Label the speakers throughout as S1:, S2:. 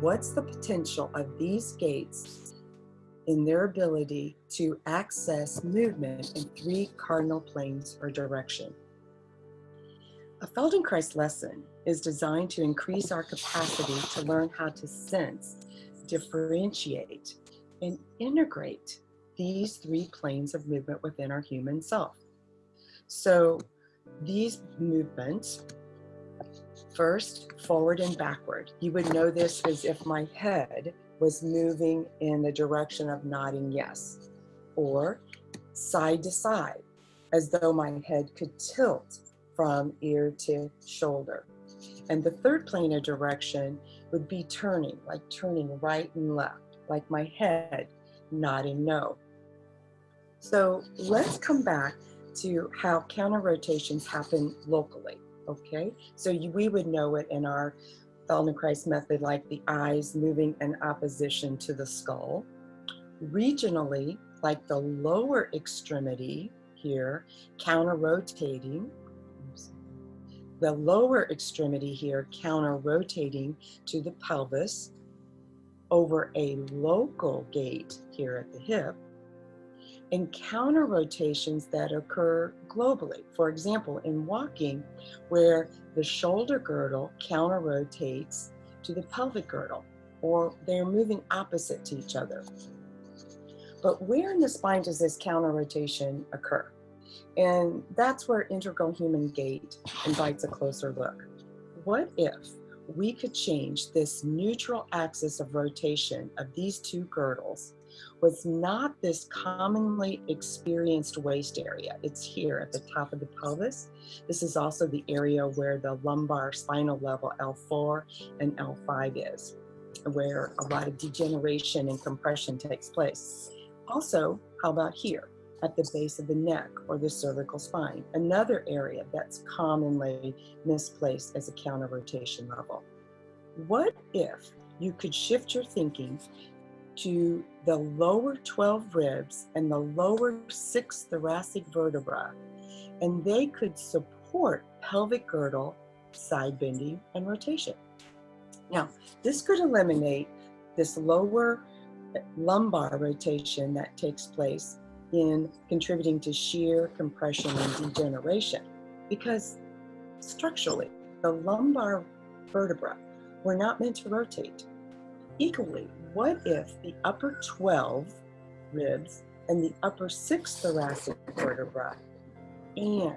S1: what's the potential of these gates in their ability to access movement in three cardinal planes or direction. A Feldenkrais lesson is designed to increase our capacity to learn how to sense, differentiate, and integrate these three planes of movement within our human self. So these movements, first, forward and backward. You would know this as if my head was moving in the direction of nodding yes, or side to side, as though my head could tilt from ear to shoulder. And the third plane of direction would be turning, like turning right and left, like my head nodding no. So let's come back to how counter rotations happen locally, okay? So you, we would know it in our Feldenkrais method, like the eyes moving in opposition to the skull. Regionally, like the lower extremity here, counter rotating, the lower extremity here counter rotating to the pelvis over a local gate here at the hip and counter rotations that occur globally. For example, in walking, where the shoulder girdle counter rotates to the pelvic girdle, or they're moving opposite to each other. But where in the spine does this counter rotation occur? And that's where integral human gait invites a closer look. What if we could change this neutral axis of rotation of these two girdles was not this commonly experienced waist area. It's here at the top of the pelvis. This is also the area where the lumbar spinal level L4 and L5 is, where a lot of degeneration and compression takes place. Also, how about here? At the base of the neck or the cervical spine, another area that's commonly misplaced as a counter rotation level. What if you could shift your thinking to the lower 12 ribs and the lower six thoracic vertebra, and they could support pelvic girdle, side bending, and rotation. Now, this could eliminate this lower lumbar rotation that takes place in contributing to shear, compression, and degeneration. Because structurally, the lumbar vertebra were not meant to rotate. Equally, what if the upper 12 ribs and the upper six thoracic vertebra and,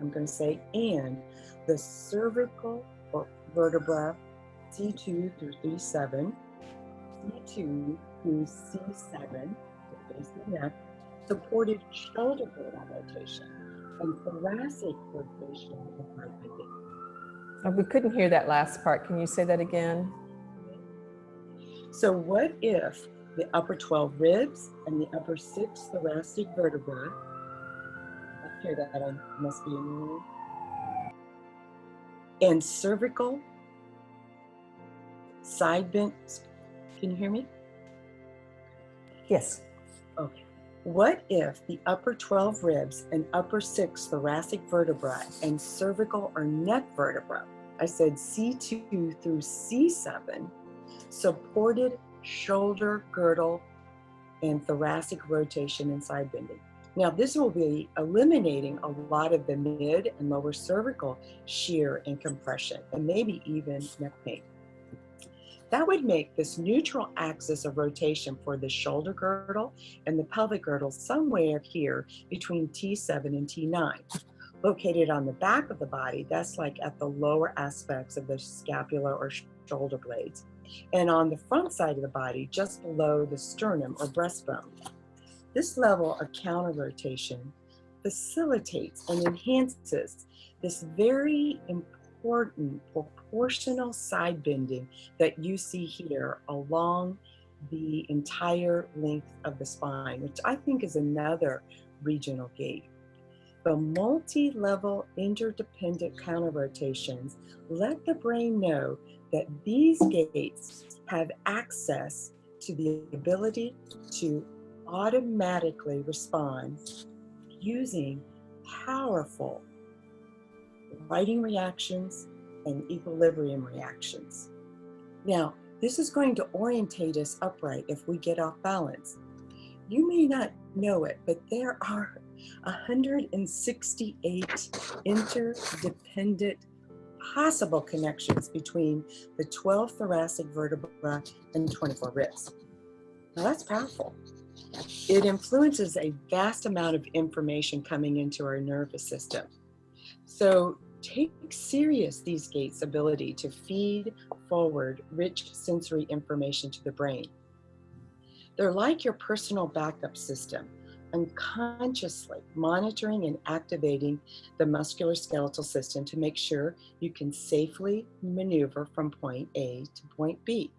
S1: I'm going to say and, the cervical vertebra C2 through C7, C2 through C7, the base of the neck, supported shoulder girdle rotation and thoracic rotation
S2: oh, we couldn't hear that last part. Can you say that again?
S1: So what if the upper 12 ribs and the upper six thoracic vertebrae, I hear that I must be in the room, and cervical, side bent, can you hear me?
S2: Yes.
S1: Okay. What if the upper 12 ribs and upper six thoracic vertebrae and cervical or neck vertebra, I said C2 through C7, supported shoulder girdle and thoracic rotation and side bending. Now this will be eliminating a lot of the mid and lower cervical shear and compression and maybe even neck pain. That would make this neutral axis of rotation for the shoulder girdle and the pelvic girdle somewhere here between T7 and T9. Located on the back of the body, that's like at the lower aspects of the scapula or shoulder blades. And on the front side of the body, just below the sternum or breastbone. This level of counter rotation facilitates and enhances this very important proportional side bending that you see here along the entire length of the spine, which I think is another regional gait. The multi-level interdependent counter rotations let the brain know that these gates have access to the ability to automatically respond using powerful righting reactions and equilibrium reactions. Now, This is going to orientate us upright if we get off balance. You may not know it, but there are 168 interdependent possible connections between the 12 thoracic vertebra and 24 ribs. Now that's powerful. It influences a vast amount of information coming into our nervous system. So take serious these gates' ability to feed forward rich sensory information to the brain. They're like your personal backup system, unconsciously monitoring and activating the musculoskeletal system to make sure you can safely maneuver from point A to point B.